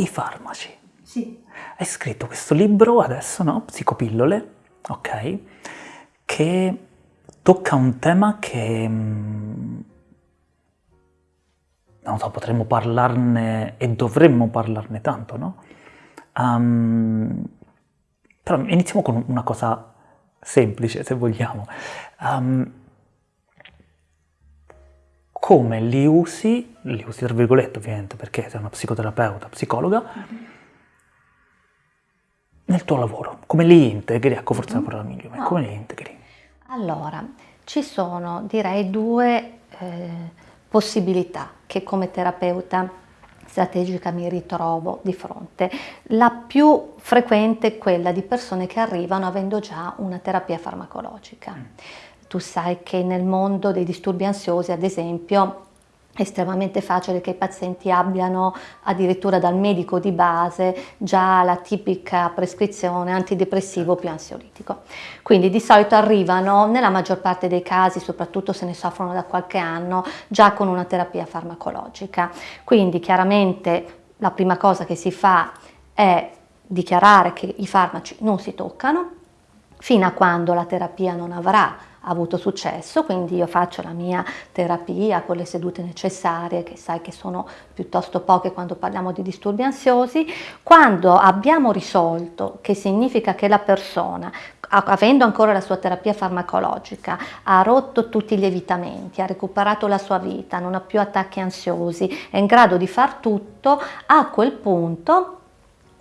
i farmaci. Sì. Hai scritto questo libro adesso, no? Psicopillole, ok? Che tocca un tema che mm, non so, potremmo parlarne e dovremmo parlarne tanto, no? Um, però iniziamo con una cosa semplice, se vogliamo. Um, come li usi, li usi tra virgolette ovviamente perché sei una psicoterapeuta, psicologa, nel tuo lavoro? Come li integri? Ecco, forse mm-hmm. la parola migliore, no. come li integri? Allora, ci sono direi due eh, possibilità che come terapeuta strategica mi ritrovo di fronte. La più frequente è quella di persone che arrivano avendo già una terapia farmacologica. Mm. Tu sai che nel mondo dei disturbi ansiosi, ad esempio, è estremamente facile che i pazienti abbiano addirittura dal medico di base già la tipica prescrizione antidepressivo più ansiolitico. Quindi di solito arrivano nella maggior parte dei casi, soprattutto se ne soffrono da qualche anno, già con una terapia farmacologica. Quindi chiaramente la prima cosa che si fa è dichiarare che i farmaci non si toccano fino a quando la terapia non avrà avuto successo, quindi io faccio la mia terapia con le sedute necessarie, che sai che sono piuttosto poche quando parliamo di disturbi ansiosi. Quando abbiamo risolto, che significa che la persona avendo ancora la sua terapia farmacologica, ha rotto tutti gli evitamenti, ha recuperato la sua vita, non ha più attacchi ansiosi, è in grado di far tutto, a quel punto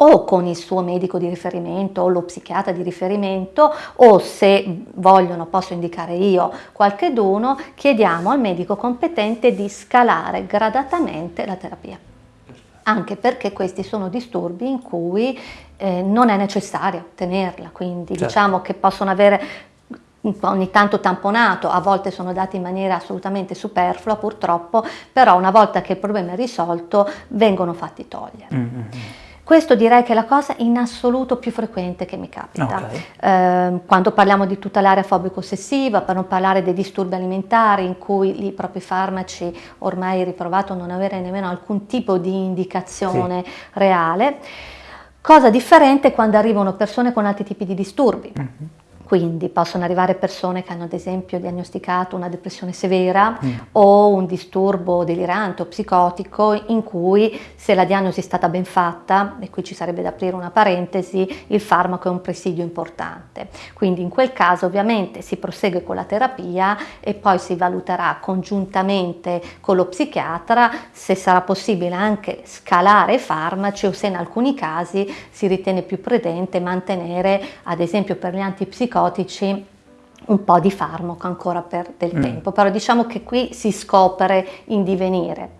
o con il suo medico di riferimento o lo psichiatra di riferimento o se vogliono posso indicare io qualche dono, chiediamo al medico competente di scalare gradatamente la terapia. Anche perché questi sono disturbi in cui eh, non è necessario tenerla, quindi certo. diciamo che possono avere ogni tanto tamponato, a volte sono dati in maniera assolutamente superflua purtroppo, però una volta che il problema è risolto vengono fatti togliere. Mm-hmm. Questo direi che è la cosa in assoluto più frequente che mi capita. Okay. Eh, quando parliamo di tutta l'area fobico-ossessiva, per non parlare dei disturbi alimentari in cui i propri farmaci ormai riprovato non avere nemmeno alcun tipo di indicazione sì. reale. Cosa differente quando arrivano persone con altri tipi di disturbi. Mm-hmm quindi possono arrivare persone che hanno ad esempio diagnosticato una depressione severa mm. o un disturbo delirante o psicotico in cui se la diagnosi è stata ben fatta, e qui ci sarebbe da aprire una parentesi, il farmaco è un presidio importante. Quindi in quel caso ovviamente si prosegue con la terapia e poi si valuterà congiuntamente con lo psichiatra se sarà possibile anche scalare i farmaci o se in alcuni casi si ritiene più prudente mantenere ad esempio per gli antipsicotici antipsicotici un po' di farmaco ancora per del mm. tempo, però diciamo che qui si scopre in divenire.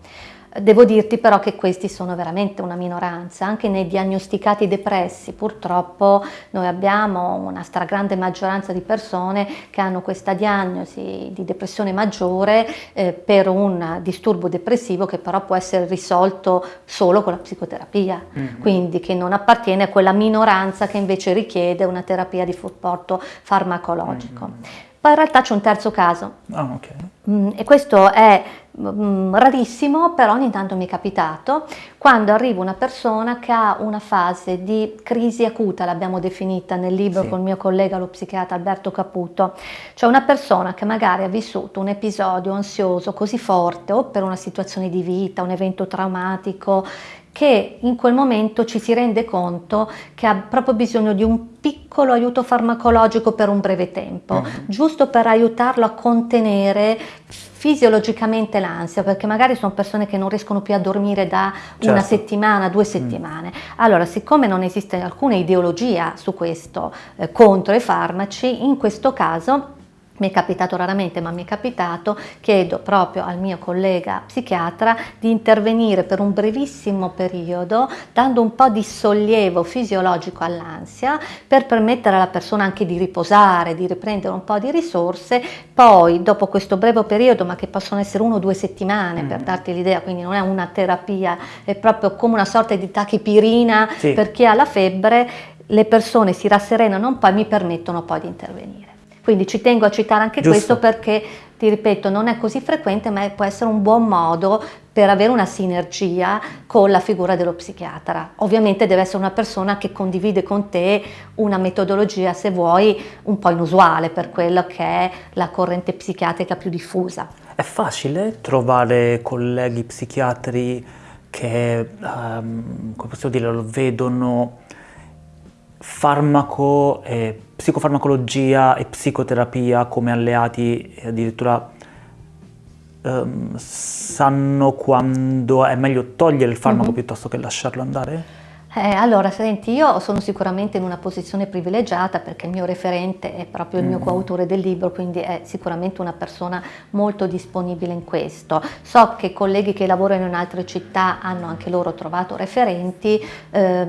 Devo dirti però che questi sono veramente una minoranza, anche nei diagnosticati depressi purtroppo noi abbiamo una stragrande maggioranza di persone che hanno questa diagnosi di depressione maggiore eh, per un disturbo depressivo che però può essere risolto solo con la psicoterapia, mm-hmm. quindi che non appartiene a quella minoranza che invece richiede una terapia di supporto farmacologico. Mm-hmm. Poi in realtà c'è un terzo caso. Oh, okay. mm, e questo è Mm, rarissimo, però ogni tanto mi è capitato, quando arriva una persona che ha una fase di crisi acuta, l'abbiamo definita nel libro sì. con il mio collega lo psichiatra Alberto Caputo, cioè una persona che magari ha vissuto un episodio ansioso così forte o per una situazione di vita, un evento traumatico, che in quel momento ci si rende conto che ha proprio bisogno di un piccolo aiuto farmacologico per un breve tempo, mm. giusto per aiutarlo a contenere fisiologicamente l'ansia, perché magari sono persone che non riescono più a dormire da certo. una settimana, due mm. settimane. Mm. Allora, siccome non esiste alcuna ideologia su questo eh, contro i farmaci, in questo caso mi è capitato raramente, ma mi è capitato, chiedo proprio al mio collega psichiatra di intervenire per un brevissimo periodo, dando un po' di sollievo fisiologico all'ansia, per permettere alla persona anche di riposare, di riprendere un po' di risorse, poi dopo questo breve periodo, ma che possono essere uno o due settimane, mm. per darti l'idea, quindi non è una terapia, è proprio come una sorta di tachipirina sì. per chi ha la febbre, le persone si rasserenano un po' e mi permettono poi di intervenire. Quindi ci tengo a citare anche Giusto. questo perché, ti ripeto, non è così frequente, ma può essere un buon modo per avere una sinergia con la figura dello psichiatra. Ovviamente deve essere una persona che condivide con te una metodologia, se vuoi, un po' inusuale per quello che è la corrente psichiatrica più diffusa. È facile trovare colleghi psichiatri che, um, come possiamo dire, lo vedono farmaco, e psicofarmacologia e psicoterapia come alleati e addirittura um, sanno quando è meglio togliere il farmaco mm-hmm. piuttosto che lasciarlo andare? Eh, allora, senti, io sono sicuramente in una posizione privilegiata perché il mio referente è proprio il mio mm. coautore del libro, quindi è sicuramente una persona molto disponibile in questo. So che colleghi che lavorano in altre città hanno anche loro trovato referenti, eh,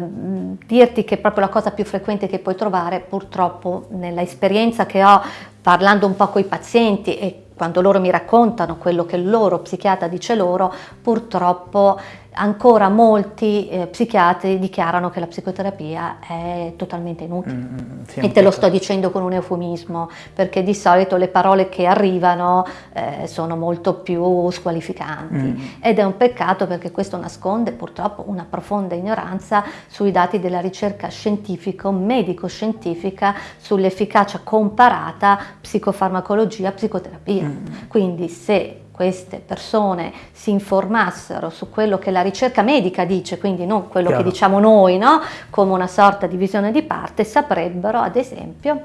dirti che proprio la cosa più frequente che puoi trovare, purtroppo nella esperienza che ho parlando un po' con i pazienti e quando loro mi raccontano quello che il loro psichiatra dice loro, purtroppo ancora molti eh, psichiatri dichiarano che la psicoterapia è totalmente inutile. Mm, mm sì, e te lo sto dicendo con un eufemismo, perché di solito le parole che arrivano eh, sono molto più squalificanti. Mm. Ed è un peccato perché questo nasconde purtroppo una profonda ignoranza sui dati della ricerca scientifico, medico-scientifica, sull'efficacia comparata psicofarmacologia-psicoterapia. Mm. Quindi se queste persone si informassero su quello che la ricerca medica dice, quindi non quello Chiaro. che diciamo noi, no? come una sorta di visione di parte, saprebbero ad esempio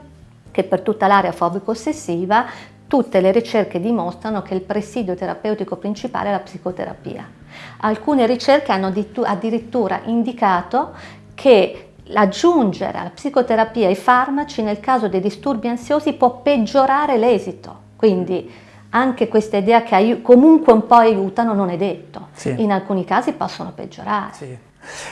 che per tutta l'area fobico-ossessiva tutte le ricerche dimostrano che il presidio terapeutico principale è la psicoterapia. Alcune ricerche hanno addirittura indicato che aggiungere alla psicoterapia i farmaci nel caso dei disturbi ansiosi può peggiorare l'esito. Quindi anche questa idea che comunque un po' aiutano non è detto. Sì. In alcuni casi possono peggiorare. Sì,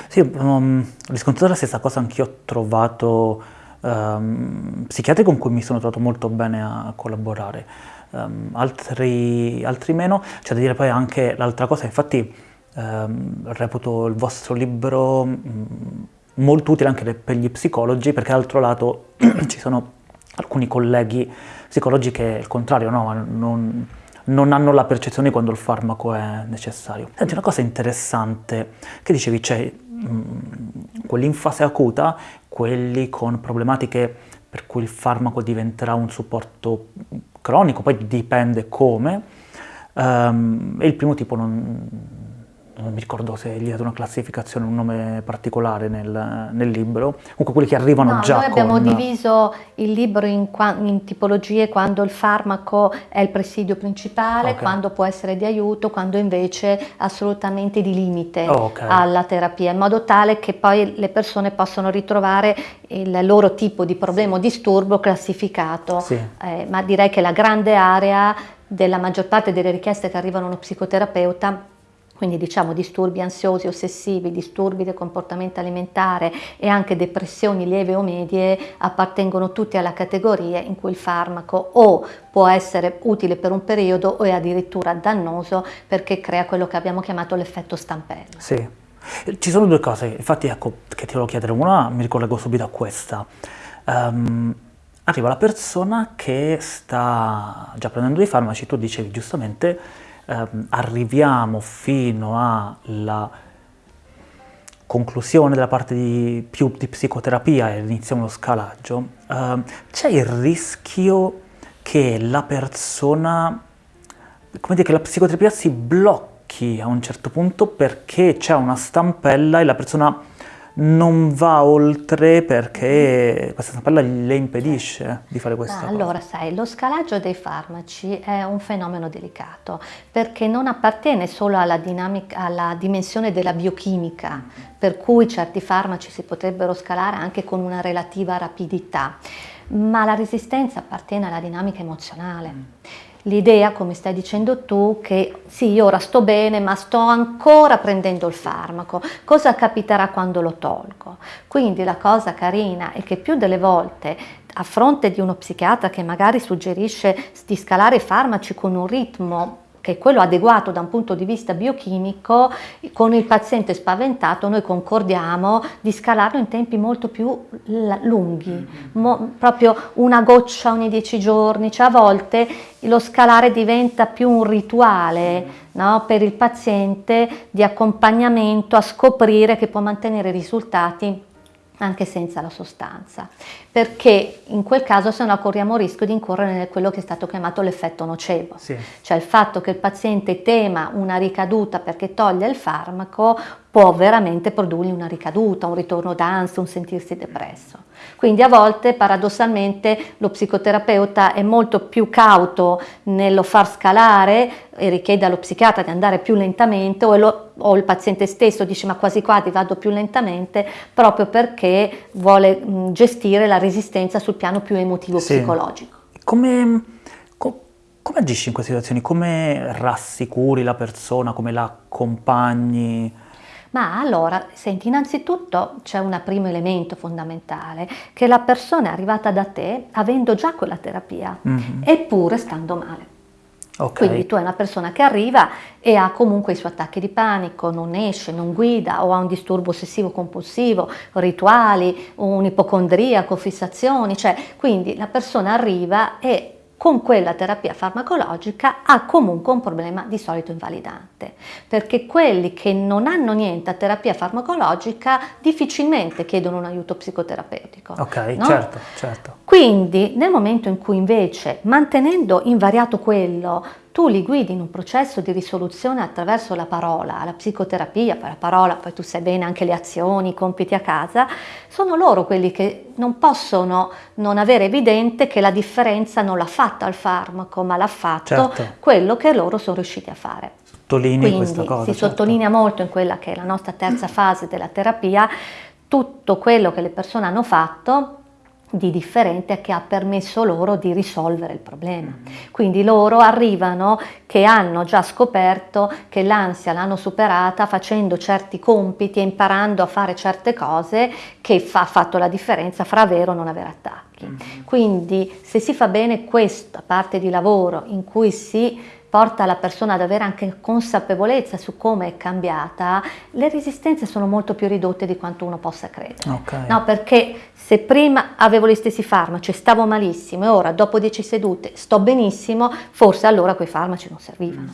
sì um, riscontrato la stessa cosa, anch'io ho trovato um, psichiatri con cui mi sono trovato molto bene a collaborare, um, altri, altri, meno. C'è da dire poi anche l'altra cosa, infatti um, reputo il vostro libro um, molto utile anche per gli psicologi, perché dall'altro lato ci sono alcuni colleghi psicologi che il contrario, no, non, non hanno la percezione quando il farmaco è necessario. Senti, una cosa interessante che dicevi, c'è mm, quelli in fase acuta, quelli con problematiche per cui il farmaco diventerà un supporto cronico, poi dipende come, um, e il primo tipo non, non mi ricordo se gli ha dato una classificazione, un nome particolare nel, nel libro, comunque quelli che arrivano no, già noi abbiamo diviso il libro in, in, tipologie quando il farmaco è il presidio principale, okay. quando può essere di aiuto, quando invece assolutamente di limite oh, okay. alla terapia, in modo tale che poi le persone possano ritrovare il loro tipo di problema o disturbo classificato, sì. eh, ma direi che la grande area della maggior parte delle richieste che arrivano a uno psicoterapeuta quindi diciamo disturbi ansiosi, ossessivi, disturbi del comportamento alimentare e anche depressioni lieve o medie appartengono tutti alla categoria in cui il farmaco o può essere utile per un periodo o è addirittura dannoso perché crea quello che abbiamo chiamato l'effetto stampello. Sì, ci sono due cose, infatti ecco che ti volevo chiedere, una mi ricollego subito a questa. Um, arriva la persona che sta già prendendo dei farmaci, tu dicevi giustamente ehm, arriviamo fino alla conclusione della parte di, più di psicoterapia e iniziamo lo scalaggio, ehm, c'è il rischio che la persona, come dire, che la psicoterapia si blocchi a un certo punto perché c'è una stampella e la persona non va oltre perché questa stampella le impedisce di fare questa ah, Allora, sai, lo scalaggio dei farmaci è un fenomeno delicato perché non appartiene solo alla, alla dimensione della biochimica, per cui certi farmaci si potrebbero scalare anche con una relativa rapidità, ma la resistenza appartiene alla dinamica emozionale. L'idea, come stai dicendo tu, che sì, io ora sto bene, ma sto ancora prendendo il farmaco. Cosa capiterà quando lo tolgo? Quindi la cosa carina è che più delle volte a fronte di uno psichiatra che magari suggerisce di scalare i farmaci con un ritmo che è quello adeguato da un punto di vista biochimico, con il paziente spaventato noi concordiamo di scalarlo in tempi molto più lunghi, mo, proprio una goccia ogni dieci giorni, cioè a volte lo scalare diventa più un rituale no, per il paziente di accompagnamento a scoprire che può mantenere risultati anche senza la sostanza, perché in quel caso se no corriamo il rischio di incorrere in quello che è stato chiamato l'effetto nocebo, sì. cioè il fatto che il paziente tema una ricaduta perché toglie il farmaco può veramente produrgli una ricaduta, un ritorno d'ansia, un sentirsi depresso. Quindi a volte paradossalmente lo psicoterapeuta è molto più cauto nello far scalare e richiede allo psichiatra di andare più lentamente o, lo, o il paziente stesso dice ma quasi quasi vado più lentamente proprio perché vuole mh, gestire la resistenza sul piano più emotivo-psicologico. Sì. Come, co, come agisci in queste situazioni? Come rassicuri la persona? Come la accompagni? Ma allora, senti, innanzitutto c'è un primo elemento fondamentale, che la persona è arrivata da te avendo già quella terapia, mm-hmm. eppure stando male. Okay. Quindi tu hai una persona che arriva e ha comunque i suoi attacchi di panico, non esce, non guida o ha un disturbo ossessivo compulsivo, rituali, un ipocondriaco, fissazioni, cioè quindi la persona arriva e con quella terapia farmacologica ha comunque un problema di solito invalidante, perché quelli che non hanno niente a terapia farmacologica difficilmente chiedono un aiuto psicoterapeutico. Ok, no? certo, certo. Quindi nel momento in cui invece, mantenendo invariato quello, tu li guidi in un processo di risoluzione attraverso la parola, la psicoterapia, poi la parola, poi tu sai bene anche le azioni, i compiti a casa, sono loro quelli che non possono non avere evidente che la differenza non l'ha fatta il farmaco, ma l'ha fatto certo. quello che loro sono riusciti a fare. Sottolinei Quindi questa cosa. Si certo. sottolinea molto in quella che è la nostra terza fase della terapia tutto quello che le persone hanno fatto di differente che ha permesso loro di risolvere il problema. Quindi loro arrivano che hanno già scoperto che l'ansia l'hanno superata facendo certi compiti e imparando a fare certe cose che ha fatto la differenza fra avere o non avere attacchi. Quindi se si fa bene questa parte di lavoro in cui si porta la persona ad avere anche consapevolezza su come è cambiata, le resistenze sono molto più ridotte di quanto uno possa credere. Okay. No, perché se prima avevo gli stessi farmaci, stavo malissimo e ora dopo 10 sedute sto benissimo, forse allora quei farmaci non servivano.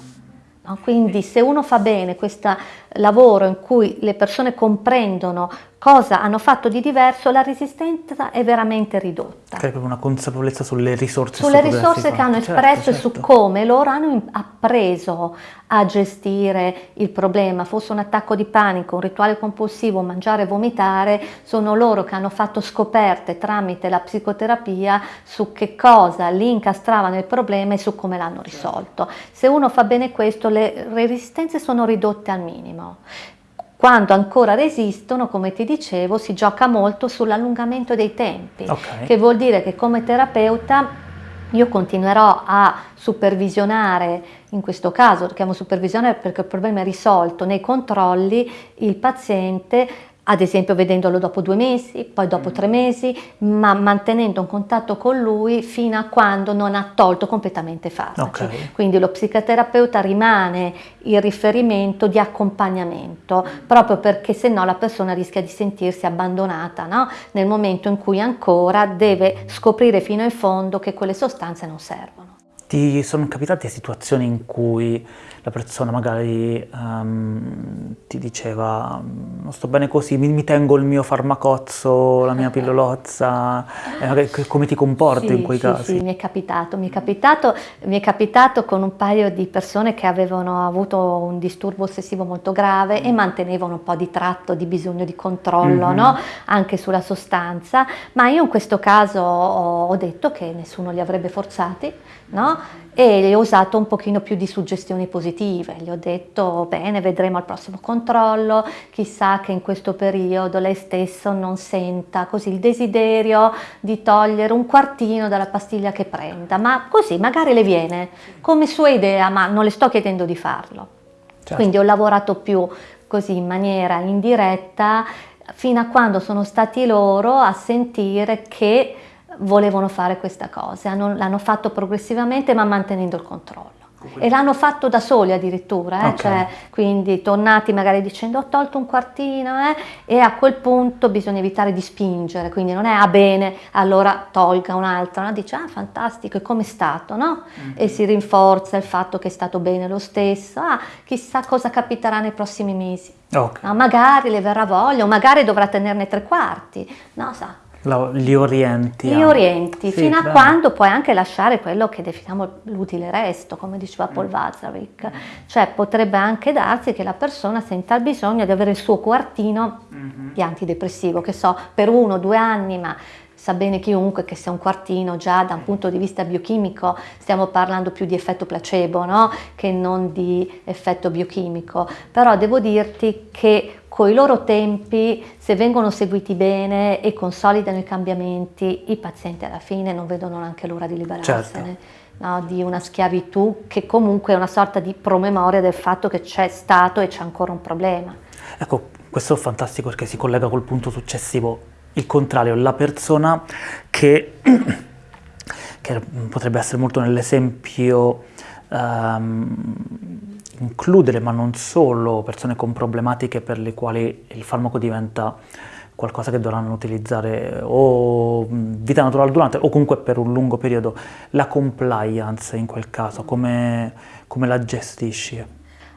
No? Quindi se uno fa bene questo lavoro in cui le persone comprendono cosa hanno fatto di diverso, la resistenza è veramente ridotta. C'è proprio una consapevolezza sulle risorse. Sulle risorse che hanno certo, espresso certo, certo. e su come loro hanno appreso a gestire il problema, fosse un attacco di panico, un rituale compulsivo, mangiare e vomitare, sono loro che hanno fatto scoperte tramite la psicoterapia su che cosa li incastravano il problema e su come l'hanno risolto. Se uno fa bene questo, le resistenze sono ridotte al minimo. Quando ancora resistono, come ti dicevo, si gioca molto sull'allungamento dei tempi, okay. che vuol dire che come terapeuta io continuerò a supervisionare, in questo caso chiamo supervisione perché il problema è risolto, nei controlli il paziente ad esempio vedendolo dopo due mesi, poi dopo mm. tre mesi, ma mantenendo un contatto con lui fino a quando non ha tolto completamente i farmaci. Okay. Quindi lo psicoterapeuta rimane il riferimento di accompagnamento, proprio perché se no la persona rischia di sentirsi abbandonata no? nel momento in cui ancora deve scoprire fino in fondo che quelle sostanze non servono. Ti sono capitate situazioni in cui la persona magari um, ti diceva non sto bene così, mi, mi, tengo il mio farmacozzo, la mia pillolozza, eh, come ti comporti sì, in quei sì, casi? Sì, mi è capitato, mi è capitato, mi è capitato con un paio di persone che avevano avuto un disturbo ossessivo molto grave e mantenevano un po' di tratto, di bisogno di controllo, mm-hmm. no? anche sulla sostanza, ma io in questo caso ho, ho detto che nessuno li avrebbe forzati, no? e gli ho usato un pochino più di suggestioni positive, gli ho detto bene vedremo al prossimo controllo, chissà che in questo periodo lei stesso non senta così il desiderio di togliere un quartino dalla pastiglia che prenda, ma così magari le viene come sua idea, ma non le sto chiedendo di farlo. Certo. Quindi ho lavorato più così in maniera indiretta fino a quando sono stati loro a sentire che volevano fare questa cosa, l'hanno fatto progressivamente ma mantenendo il controllo. E l'hanno fatto da soli addirittura, eh? Ok. cioè, quindi tornati magari dicendo ho tolto un quartino eh? e a quel punto bisogna evitare di spingere, quindi non è ah bene, allora tolga un altro, no? dice ah fantastico, e come è stato, no? E si rinforza il fatto che è stato bene lo stesso, ah chissà cosa capiterà nei prossimi mesi. Ok. No, magari le verrà voglia, o magari dovrà tenerne tre quarti, no, sa, La- li orienti. li orienti Sì, fino a bene. quando puoi anche lasciare quello che definiamo l'utile resto, come diceva Paul Mm. Watzlawick. Cioè potrebbe anche darsi che la persona senta il bisogno di avere il suo quartino Mhm. di antidepressivo, che so, per uno o due anni, ma sa bene chiunque che se un quartino già da un punto di vista biochimico stiamo parlando più di effetto placebo no? che non di effetto biochimico. Però devo dirti che i loro tempi, se vengono seguiti bene e consolidano i cambiamenti, i pazienti alla fine non vedono neanche l'ora di liberarsene. Certo. no, di una schiavitù che comunque è una sorta di promemoria del fatto che c'è stato e c'è ancora un problema. Ecco, questo è fantastico perché si collega col punto successivo, il contrario, la persona che, che potrebbe essere molto nell'esempio ehm, includere, ma non solo, persone con problematiche per le quali il farmaco diventa qualcosa che dovranno utilizzare o mh, vita naturale durante o comunque per un lungo periodo, la compliance in quel caso, come, come la gestisci?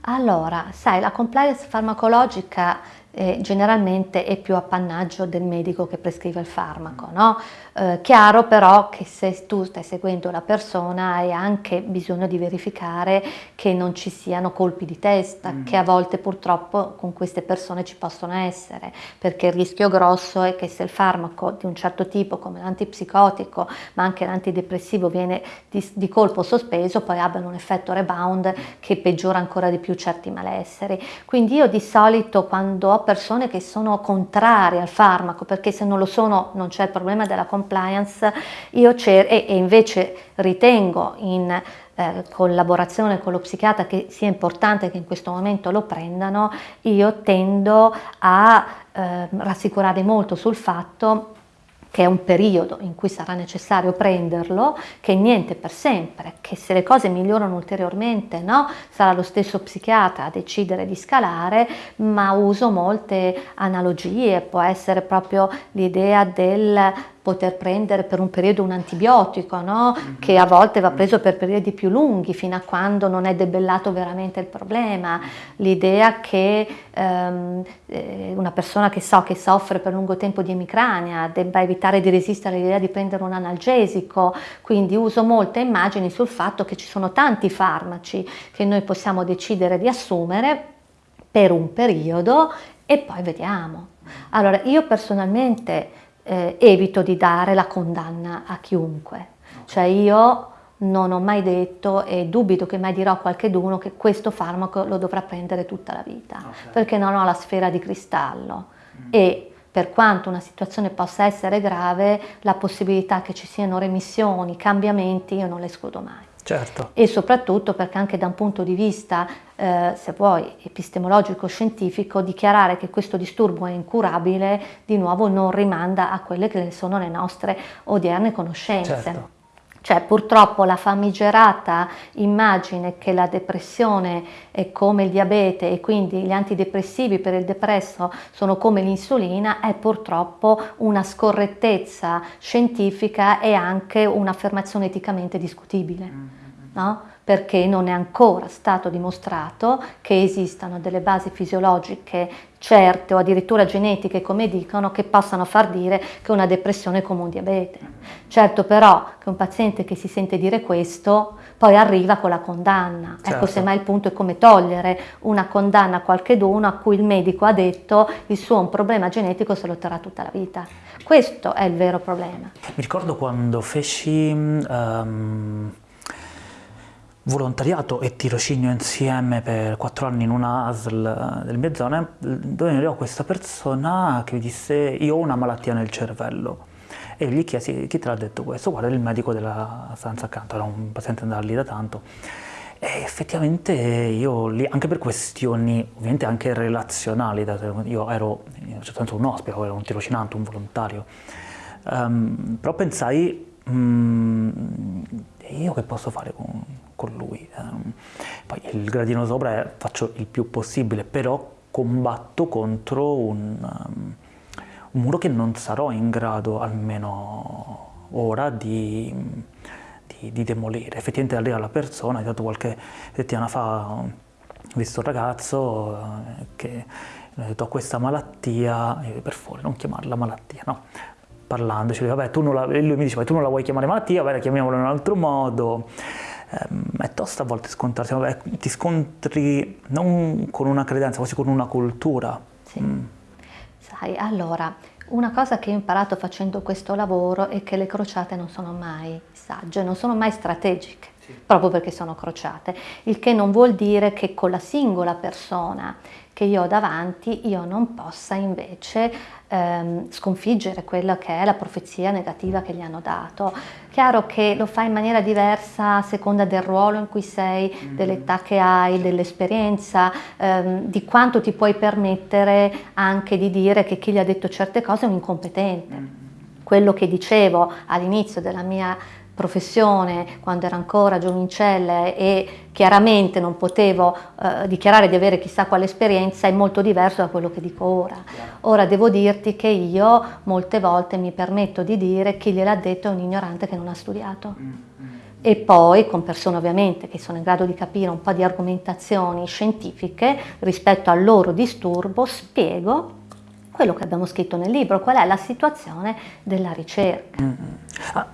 Allora, sai, la compliance farmacologica eh, generalmente è più appannaggio del medico che prescrive il farmaco, no? Eh, chiaro però che se tu stai seguendo la persona hai anche bisogno di verificare che non ci siano colpi di testa, che a volte purtroppo con queste persone ci possono essere, perché il rischio grosso è che se il farmaco di un certo tipo come l'antipsicotico ma anche l'antidepressivo viene di, di colpo sospeso poi abbiano un effetto rebound che peggiora ancora di più certi malesseri. Quindi io di solito quando ho persone che sono contrarie al farmaco, perché se non lo sono non c'è il problema della compliance, io cer- e, e invece ritengo in eh, collaborazione con lo psichiatra che sia importante che in questo momento lo prendano, io tendo a eh, rassicurare molto sul fatto che è un periodo in cui sarà necessario prenderlo, che niente per sempre, che se le cose migliorano ulteriormente, no, sarà lo stesso psichiatra a decidere di scalare, ma uso molte analogie, può essere proprio l'idea del poter prendere per un periodo un antibiotico, no? che a volte va preso per periodi più lunghi fino a quando non è debellato veramente il problema, l'idea che ehm, eh, una persona che so che soffre per lungo tempo di emicrania debba evitare di resistere all'idea di prendere un analgesico, quindi uso molte immagini sul fatto che ci sono tanti farmaci che noi possiamo decidere di assumere per un periodo e poi vediamo. Allora io personalmente eh, evito di dare la condanna a chiunque, cioè io non ho mai detto e dubito che mai dirò a qualcheduno che questo farmaco lo dovrà prendere tutta la vita, Ok. perché non ho la sfera di cristallo. E per quanto una situazione possa essere grave, la possibilità che ci siano remissioni, cambiamenti, io non le escludo mai Certo. e soprattutto perché anche da un punto di vista, eh, se vuoi, epistemologico-scientifico, dichiarare che questo disturbo è incurabile, di nuovo non rimanda a quelle che sono le nostre odierne conoscenze. Certo. Cioè purtroppo la famigerata immagine che la depressione è come il diabete e quindi gli antidepressivi per il depresso sono come l'insulina è purtroppo una scorrettezza scientifica e anche un'affermazione eticamente discutibile, no? Perché non è ancora stato dimostrato che esistano delle basi fisiologiche certe o addirittura genetiche, come dicono, che possano far dire che una depressione è come un diabete. Certo però che un paziente che si sente dire questo poi arriva con la condanna. Certo. Ecco, semmai il punto è come togliere una condanna a qualcheduno a cui il medico ha detto il suo è un problema genetico se lo terrà tutta la vita. Questo è il vero problema. Mi ricordo quando feci ehm, volontariato e tirocinio insieme per quattro anni in una ASL eh, delle mie zone, dove mi arrivò questa persona che mi disse io ho una malattia nel cervello. E gli chiesi chi te l'ha detto questo? Guarda, il medico della stanza accanto, era un paziente andato lì da tanto. E effettivamente io lì, anche per questioni ovviamente anche relazionali, io ero in un certo senso un ospite, ero un tirocinante, un volontario, ehm, però pensai, "Mm, io che posso fare con, con lui. Um, poi il gradino sopra faccio il più possibile, però combatto contro un, um, un muro che non sarò in grado, almeno ora, di, di, di demolire. Effettivamente arriva la persona, è stato qualche settimana fa, ho visto un ragazzo eh, che ha detto ho questa malattia, per favore non chiamarla malattia, no, parlandoci, vabbè, tu non la, lui mi diceva tu non la vuoi chiamare malattia, vabbè chiamiamola in un altro modo, ehm, è tosta a volte scontrarsi, vabbè, ti scontri non con una credenza, quasi con una cultura. Sì. Mm. Sai, allora, una cosa che ho imparato facendo questo lavoro è che le crociate non sono mai sagge, non sono mai strategiche, sì. proprio perché sono crociate, il che non vuol dire che con la singola persona che io ho davanti io non possa invece ehm, sconfiggere quella che è la profezia negativa che gli hanno dato. Chiaro che lo fai in maniera diversa a seconda del ruolo in cui sei, mm-hmm. dell'età che hai, dell'esperienza, ehm, di quanto ti puoi permettere anche di dire che chi gli ha detto certe cose è un incompetente. Mm-hmm. Quello che dicevo all'inizio della mia professione quando ero ancora giovincella e chiaramente non potevo eh, dichiarare di avere chissà quale esperienza è molto diverso da quello che dico ora. Ora devo dirti che io molte volte mi permetto di dire chi gliel'ha detto è un ignorante che non ha studiato. Mm, mm. E poi con persone ovviamente che sono in grado di capire un po' di argomentazioni scientifiche rispetto al loro disturbo spiego quello che abbiamo scritto nel libro, qual è la situazione della ricerca. Mm.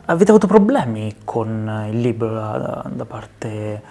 Avete avuto problemi con il libro da, da parte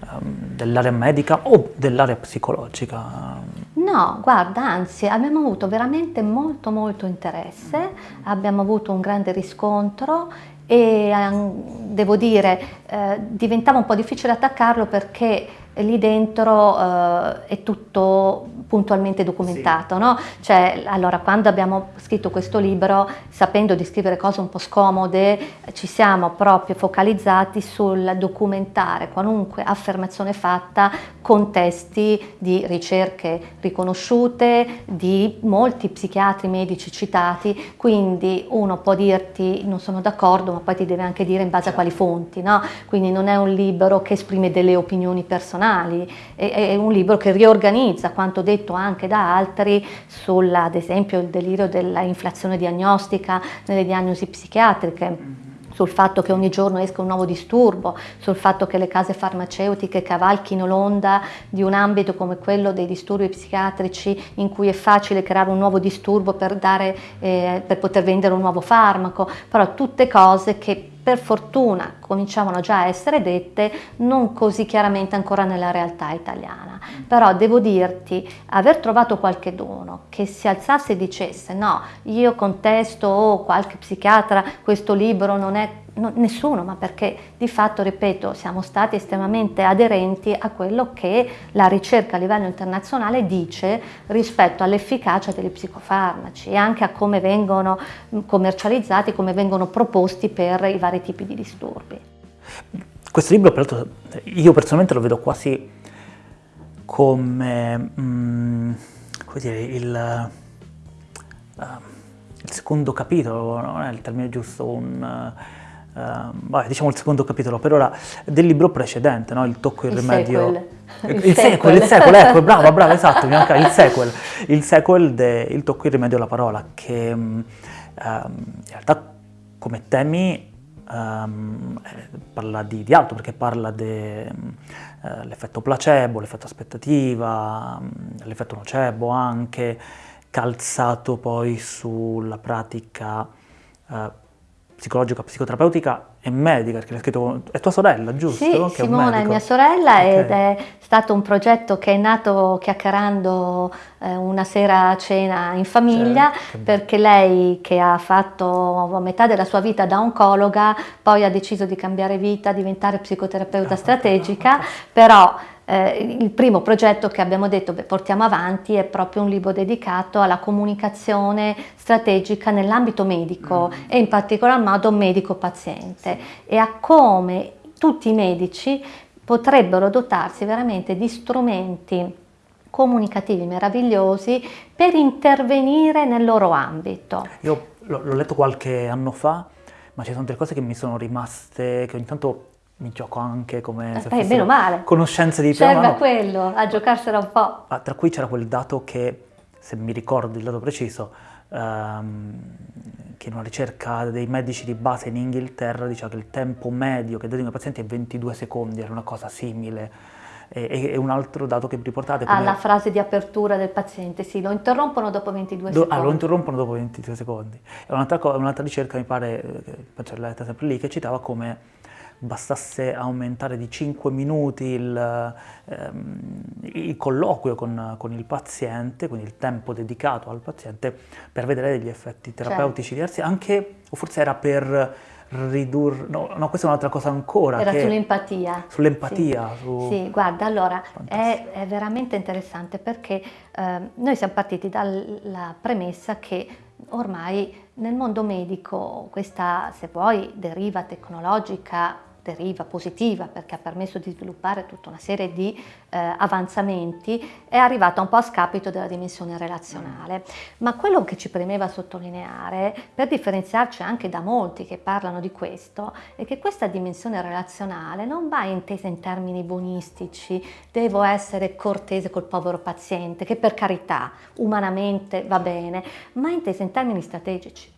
um, dell'area medica o dell'area psicologica? No, guarda, anzi abbiamo avuto veramente molto molto interesse, abbiamo avuto un grande riscontro e um, devo dire eh, diventava un po' difficile attaccarlo perché lì dentro eh, è tutto puntualmente documentato, sì. no? Cioè, allora, quando abbiamo scritto questo libro, sapendo di scrivere cose un po' scomode, ci siamo proprio focalizzati sul documentare qualunque affermazione fatta con testi di ricerche riconosciute, di molti psichiatri medici citati, quindi uno può dirti non sono d'accordo, ma poi ti deve anche dire in base a quali fonti, no? Quindi non è un libro che esprime delle opinioni personali, è, è un libro che riorganizza quanto detto anche da altri sulla, ad esempio, il delirio dell'inflazione diagnostica nelle diagnosi psichiatriche sul fatto che ogni giorno esca un nuovo disturbo, sul fatto che le case farmaceutiche cavalchino l'onda di un ambito come quello dei disturbi psichiatrici in cui è facile creare un nuovo disturbo per, dare, eh, per poter vendere un nuovo farmaco, però tutte cose che per fortuna cominciavano già a essere dette, non così chiaramente ancora nella realtà italiana. Però devo dirti, aver trovato qualche dono che si alzasse e dicesse no, io contesto o oh, qualche psichiatra, questo libro non è no, nessuno, ma perché di fatto, ripeto, siamo stati estremamente aderenti a quello che la ricerca a livello internazionale dice rispetto all'efficacia degli psicofarmaci e anche a come vengono commercializzati, come vengono proposti per i vari tipi di disturbi. Questo libro, peraltro, io personalmente lo vedo quasi come, mm, come dire, il, uh, il, secondo capitolo, non è il termine giusto, un... Uh, vabbè, diciamo il secondo capitolo per ora del libro precedente, no? il tocco il, il rimedio. Sequel. Il, sequel, il sequel, ecco, bravo, bravo, esatto, mi manca il sequel, il sequel de Il tocco il rimedio alla parola, che um, in realtà come temi um, parla di, di, altro, perché parla dell'effetto uh, placebo, l'effetto aspettativa, um, l'effetto nocebo anche, calzato poi sulla pratica uh, psicologica, psicoterapeutica e medica, perché l'hai scritto, è tua sorella, giusto? Sì, che Simona è, è, mia sorella okay. ed è stato un progetto che è nato chiacchierando eh, una sera a cena in famiglia, certo, perché lei che ha fatto metà della sua vita da oncologa, poi ha deciso di cambiare vita, diventare psicoterapeuta ah, strategica, però eh, il primo progetto che abbiamo detto beh, portiamo avanti è proprio un libro dedicato alla comunicazione strategica nell'ambito medico mm. e in particolar modo medico-paziente e a come tutti i medici potrebbero dotarsi veramente di strumenti comunicativi meravigliosi per intervenire nel loro ambito. Io l'ho letto qualche anno fa, ma ci sono delle cose che mi sono rimaste, che ogni tanto mi gioco anche come Eh, se beh, meno male. conoscenze di prima Serve a quello, a giocarsela un po'. Ah, Tra cui c'era quel dato che, se mi ricordo il dato preciso, ehm, che in una ricerca dei medici di base in Inghilterra diceva che il tempo medio che dedica ai pazienti è 22 secondi, era una cosa simile. E, e- un altro dato che riportate come... Alla frase di apertura del paziente, sì, lo interrompono dopo 22 Do- secondi. ah, lo interrompono dopo 22 secondi. E un'altra, un'altra ricerca, mi pare, eh, che penso l'ho letta sempre lì, che citava come bastasse aumentare di 5 minuti il, ehm, il colloquio con, con il paziente, quindi il tempo dedicato al paziente, per vedere degli effetti terapeutici diversi, anche, o forse era per ridurre, no, no, questa è un'altra cosa ancora, Era che- sull'empatia. sull'empatia, Sì. su- Sì, guarda, allora è, è veramente interessante perché ehm, noi siamo partiti dalla premessa che ormai nel mondo medico questa, se vuoi, deriva tecnologica, deriva positiva perché ha permesso di sviluppare tutta una serie di eh, avanzamenti, è arrivata un po' a scapito della dimensione relazionale. Ma quello che ci premeva sottolineare, per differenziarci anche da molti che parlano di questo, è che questa dimensione relazionale non va intesa in termini buonistici, devo essere cortese col povero paziente, che per carità umanamente va bene, ma intesa in termini strategici.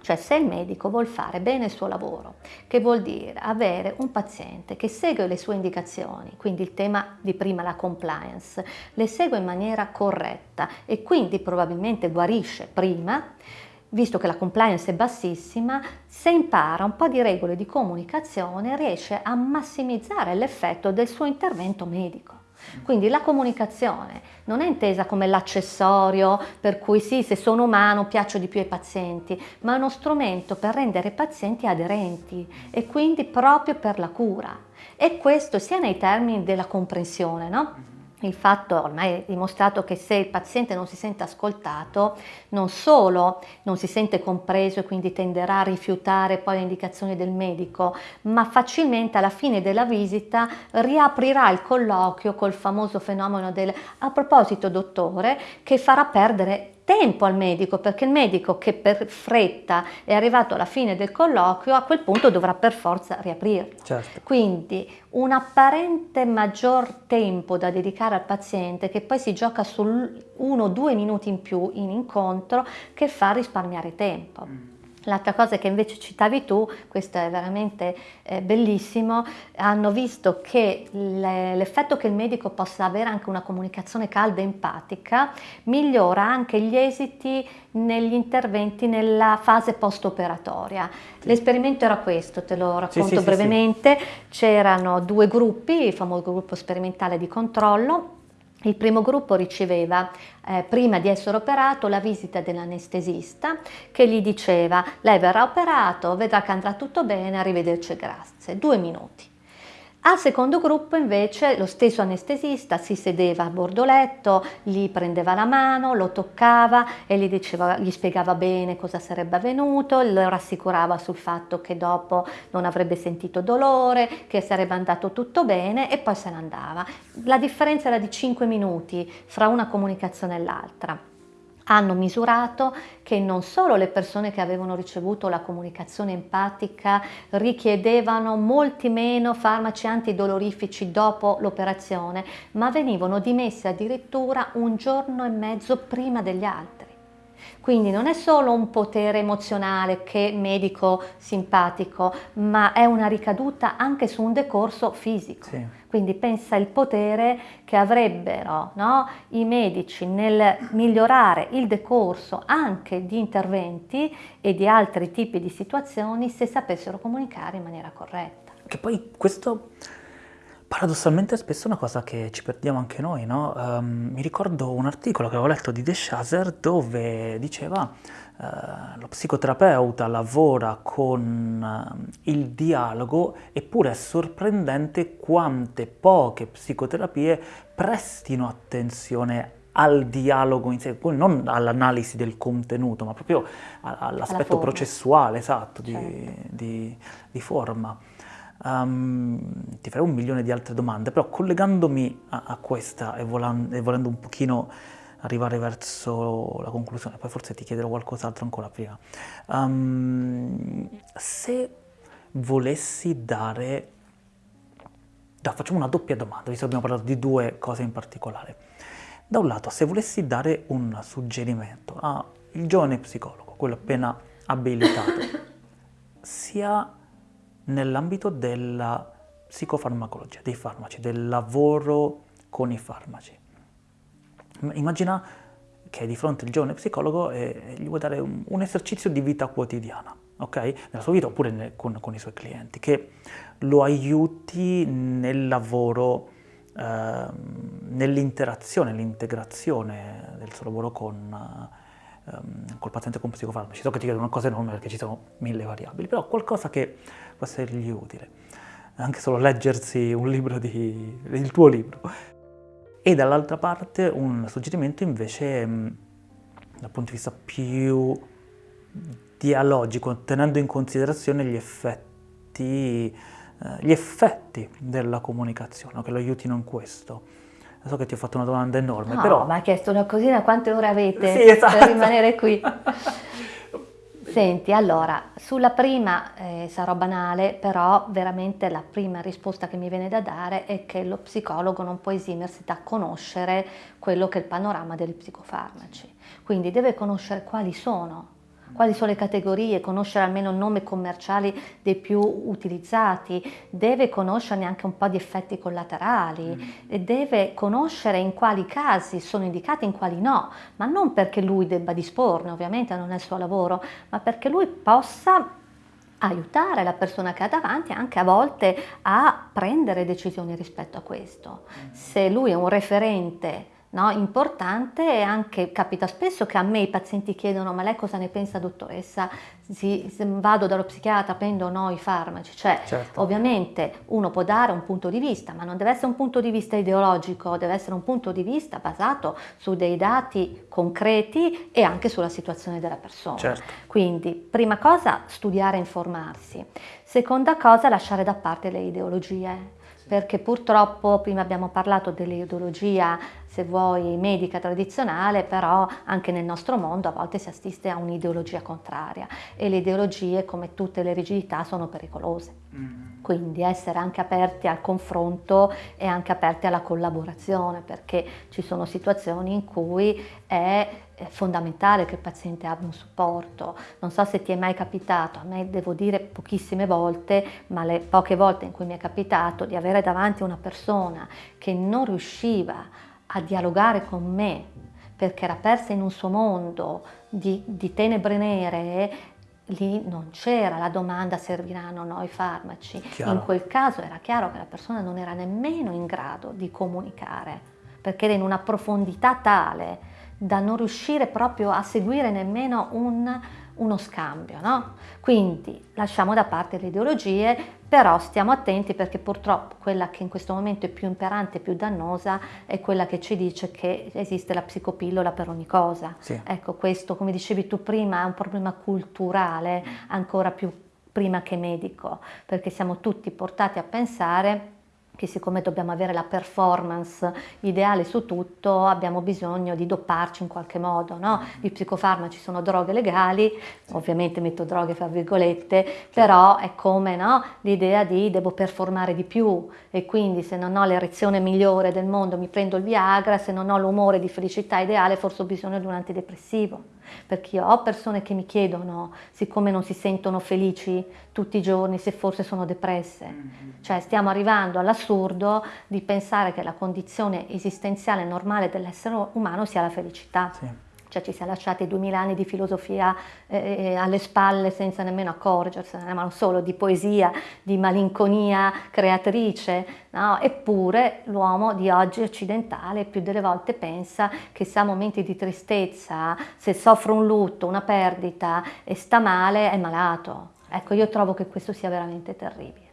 Cioè se il medico vuol fare bene il suo lavoro, che vuol dire avere un paziente che segue le sue indicazioni, quindi il tema di prima, la compliance, le segue in maniera corretta e quindi probabilmente guarisce prima, visto che la compliance è bassissima, se impara un po' di regole di comunicazione riesce a massimizzare l'effetto del suo intervento medico. Quindi la comunicazione non è intesa come l'accessorio per cui sì, se sono umano piaccio di più ai pazienti, ma è uno strumento per rendere i pazienti aderenti e quindi proprio per la cura. E questo sia nei termini della comprensione, no? Il fatto ormai è dimostrato che se il paziente non si sente ascoltato, non solo non si sente compreso e quindi tenderà a rifiutare poi le indicazioni del medico, ma facilmente alla fine della visita riaprirà il colloquio col famoso fenomeno del a proposito dottore che farà perdere tempo al medico perché il medico che per fretta è arrivato alla fine del colloquio a quel punto dovrà per forza riaprirlo. Certo. Quindi un apparente maggior tempo da dedicare al paziente che poi si gioca su uno o due minuti in più in incontro che fa risparmiare tempo. L'altra cosa che invece citavi tu, questo è veramente eh, bellissimo, hanno visto che le- l'effetto che il medico possa avere anche una comunicazione calda e empatica migliora anche gli esiti negli interventi nella fase post-operatoria. L'esperimento era questo, te lo racconto sì, sì, brevemente. C'erano due gruppi, il famoso gruppo sperimentale di controllo. Il primo gruppo riceveva, eh, prima di essere operato, la visita dell'anestesista che gli diceva lei verrà operato, vedrà che andrà tutto bene, arrivederci grazie. Due minuti. Al secondo gruppo invece lo stesso anestesista si sedeva a bordo letto, gli prendeva la mano, lo toccava e gli, diceva, gli spiegava bene cosa sarebbe avvenuto, lo rassicurava sul fatto che dopo non avrebbe sentito dolore, che sarebbe andato tutto bene e poi se ne andava. La differenza era di 5 minuti fra una comunicazione e l'altra hanno misurato che non solo le persone che avevano ricevuto la comunicazione empatica richiedevano molti meno farmaci antidolorifici dopo l'operazione, ma venivano dimessi addirittura un giorno e mezzo prima degli altri. Quindi non è solo un potere emozionale che medico simpatico, ma è una ricaduta anche su un decorso fisico. Sì. Quindi pensa il potere che avrebbero no, i medici nel migliorare il decorso anche di interventi e di altri tipi di situazioni se sapessero comunicare in maniera corretta. Che poi questo paradossalmente è spesso una cosa che ci perdiamo anche noi, no? Ehm, mi ricordo un articolo che avevo letto di De Chaser dove diceva eh, lo psicoterapeuta lavora con eh, il dialogo eppure è sorprendente quante poche psicoterapie prestino attenzione al dialogo in sé, poi non all'analisi del contenuto, ma proprio all'aspetto processuale, esatto, di, Certo. di- di forma. Um, ti farei un milione di altre domande, però collegandomi a, a questa e, volan- e volendo un pochino arrivare verso la conclusione, poi forse ti chiederò qualcos'altro ancora prima. Um, se volessi dare da, facciamo una doppia domanda, visto che abbiamo parlato di due cose in particolare. Da un lato, se volessi dare un suggerimento al giovane psicologo, quello appena abilitato, sia nell'ambito della psicofarmacologia, dei farmaci, del lavoro con i farmaci. Immagina che di fronte il giovane psicologo e gli vuoi dare un, esercizio di vita quotidiana, ok? Nella sua vita oppure ne, con, con, i suoi clienti, che lo aiuti nel lavoro, eh, nell'interazione, nell'integrazione del suo lavoro con, eh, col paziente con psicofarmaci. So che ti chiedo una cosa enorme perché ci sono mille variabili, però qualcosa che può essergli utile. Anche solo leggersi un libro di, il tuo libro e dall'altra parte un suggerimento invece mm, dal punto di vista più dialogico, tenendo in considerazione gli effetti, eh, gli effetti della comunicazione, che lo aiutino in questo. So che ti ho fatto una domanda enorme, no, però... ma hai chiesto una cosina, quante ore avete sì, esatto. per rimanere qui? Senti, allora, sulla prima eh, sarò banale, però veramente la prima risposta che mi viene da dare è che lo psicologo non può esimersi da conoscere quello che è il panorama degli psicofarmaci. Quindi deve conoscere quali sono quali sono le categorie, conoscere almeno il nome commerciale dei più utilizzati, deve conoscerne anche un po' di effetti collaterali, mm. deve conoscere in quali casi sono indicati e in quali no, ma non perché lui debba disporne, ovviamente non è il suo lavoro, ma perché lui possa aiutare la persona che ha davanti anche a volte a prendere decisioni rispetto a questo. Mm. Se lui è un referente no? importante e anche capita spesso che a me i pazienti chiedono ma lei cosa ne pensa dottoressa? Si, se vado dallo psichiatra, prendo o no i farmaci? Cioè certo. ovviamente uno può dare un punto di vista ma non deve essere un punto di vista ideologico, deve essere un punto di vista basato su dei dati concreti e anche sulla situazione della persona. Certo. Quindi prima cosa studiare e informarsi, seconda cosa lasciare da parte le ideologie perché purtroppo prima abbiamo parlato dell'ideologia, se vuoi, medica tradizionale, però anche nel nostro mondo a volte si assiste a un'ideologia contraria e le ideologie, come tutte le rigidità, sono pericolose. Mm-hmm. Quindi essere anche aperti al confronto e anche aperti alla collaborazione, perché ci sono situazioni in cui è è fondamentale che il paziente abbia un supporto. Non so se ti è mai capitato, a me devo dire pochissime volte, ma le poche volte in cui mi è capitato di avere davanti una persona che non riusciva a dialogare con me perché era persa in un suo mondo di, di tenebre nere, lì non c'era la domanda serviranno o no i farmaci. Chiaro. In quel caso era chiaro che la persona non era nemmeno in grado di comunicare, perché era in una profondità tale da non riuscire proprio a seguire nemmeno un, uno scambio. No? Quindi lasciamo da parte le ideologie, però stiamo attenti perché purtroppo quella che in questo momento è più imperante e più dannosa è quella che ci dice che esiste la psicopillola per ogni cosa. Sì. Ecco, questo, come dicevi tu prima, è un problema culturale ancora più prima che medico, perché siamo tutti portati a pensare che siccome dobbiamo avere la performance ideale su tutto, abbiamo bisogno di dopparci in qualche modo. No? Mm-hmm. I psicofarmaci sono droghe legali, ovviamente metto droghe fra virgolette, però è come no? l'idea di devo performare di più e quindi se non ho l'erezione migliore del mondo mi prendo il Viagra, se non ho l'umore di felicità ideale forse ho bisogno di un antidepressivo perché io ho persone che mi chiedono, siccome non si sentono felici tutti i giorni, se forse sono depresse. Mm-hmm. Cioè stiamo arrivando all'assurdo di pensare che la condizione esistenziale normale dell'essere umano sia la felicità. Sì cioè ci si è lasciati duemila anni di filosofia eh, eh, alle spalle senza nemmeno accorgersene, ma non solo di poesia, di malinconia creatrice, no? eppure l'uomo di oggi occidentale più delle volte pensa che se ha momenti di tristezza, se soffre un lutto, una perdita e sta male, è malato. Ecco, io trovo che questo sia veramente terribile.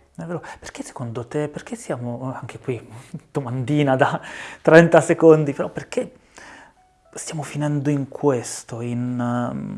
Perché secondo te, perché siamo, anche qui, domandina da 30 secondi, però perché stiamo finendo in questo, in, um,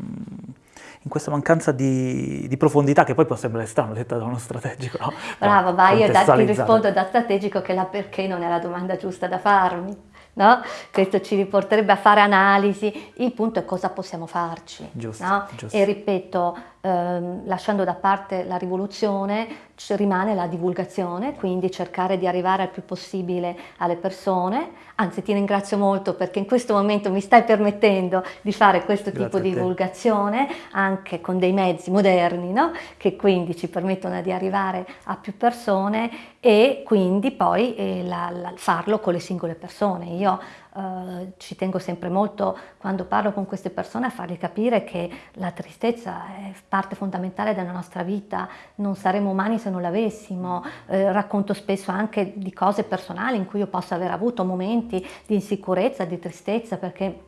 in questa mancanza di, di, profondità che poi può sembrare strano detta da uno strategico. No? Brava, vai, io da, ti rispondo da strategico che la perché non è la domanda giusta da farmi. No? Questo ci riporterebbe a fare analisi, il punto è cosa possiamo farci. Giusto, no? giusto. E ripeto, ehm, lasciando da parte la rivoluzione rimane la divulgazione, quindi cercare di arrivare al più possibile alle persone. Anzi, ti ringrazio molto perché in questo momento mi stai permettendo di fare questo Grazie tipo di divulgazione anche con dei mezzi moderni, no? che quindi ci permettono di arrivare a più persone e quindi poi eh, la, la, farlo con le singole persone. Io eh, ci tengo sempre molto quando parlo con queste persone a fargli capire che la tristezza è parte fondamentale della nostra vita, non saremmo umani se non l'avessimo, eh, racconto spesso anche di cose personali in cui io posso aver avuto momenti di insicurezza, di tristezza perché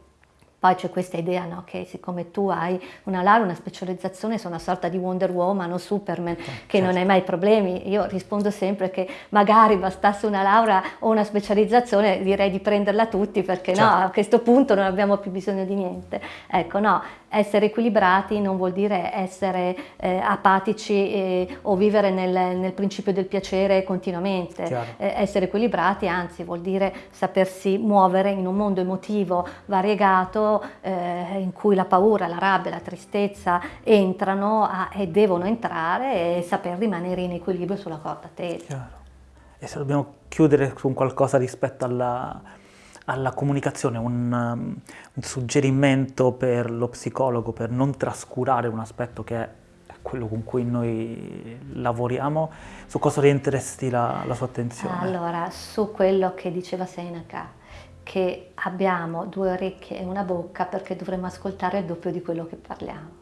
poi c'è questa idea no, che siccome tu hai una laurea, una specializzazione, sei una sorta di Wonder Woman o Superman, eh, che certo. non hai mai problemi. Io rispondo sempre che magari bastasse una laurea o una specializzazione, direi di prenderla tutti perché certo. no, a questo punto non abbiamo più bisogno di niente. Ecco, no, essere equilibrati non vuol dire essere eh, apatici eh, o vivere nel, nel, principio del piacere continuamente. Eh, essere equilibrati anzi vuol dire sapersi muovere in un mondo emotivo variegato eh, in cui la paura, la rabbia, la tristezza entrano a, e devono entrare e saper rimanere in equilibrio sulla corda tesa. Chiaro. E se dobbiamo chiudere con qualcosa rispetto alla alla comunicazione un, um, un, suggerimento per lo psicologo per non trascurare un aspetto che è quello con cui noi lavoriamo, su cosa orienteresti la, la sua attenzione? Allora, su quello che diceva Seneca, che abbiamo due orecchie e una bocca perché dovremmo ascoltare il doppio di quello che parliamo.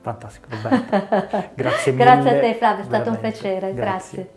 Fantastico, Roberto. Grazie mille. Grazie a te Flavio, è stato veramente. un piacere, grazie. grazie.